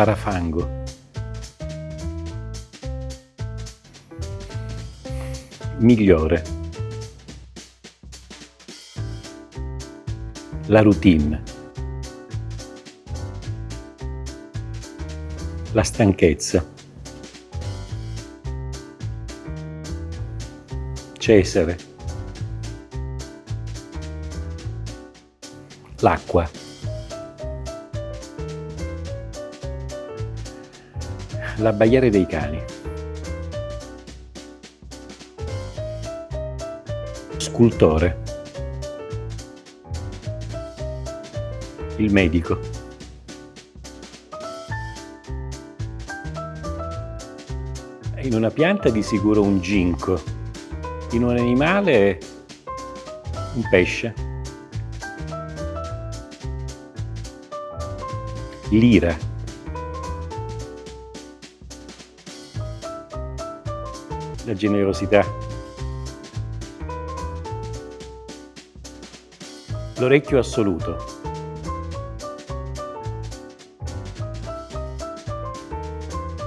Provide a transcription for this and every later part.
Parafango. Migliore. La routine. La stanchezza. Cesare. L'acqua. L'abbaiare dei cani. Scultore. Il medico. In una pianta di sicuro un ginkgo, in un animale un pesce. L'ira. La generosità. L'orecchio assoluto.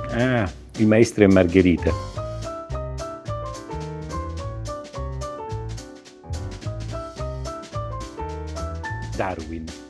Ah, il maestro e Margherita. Darwin.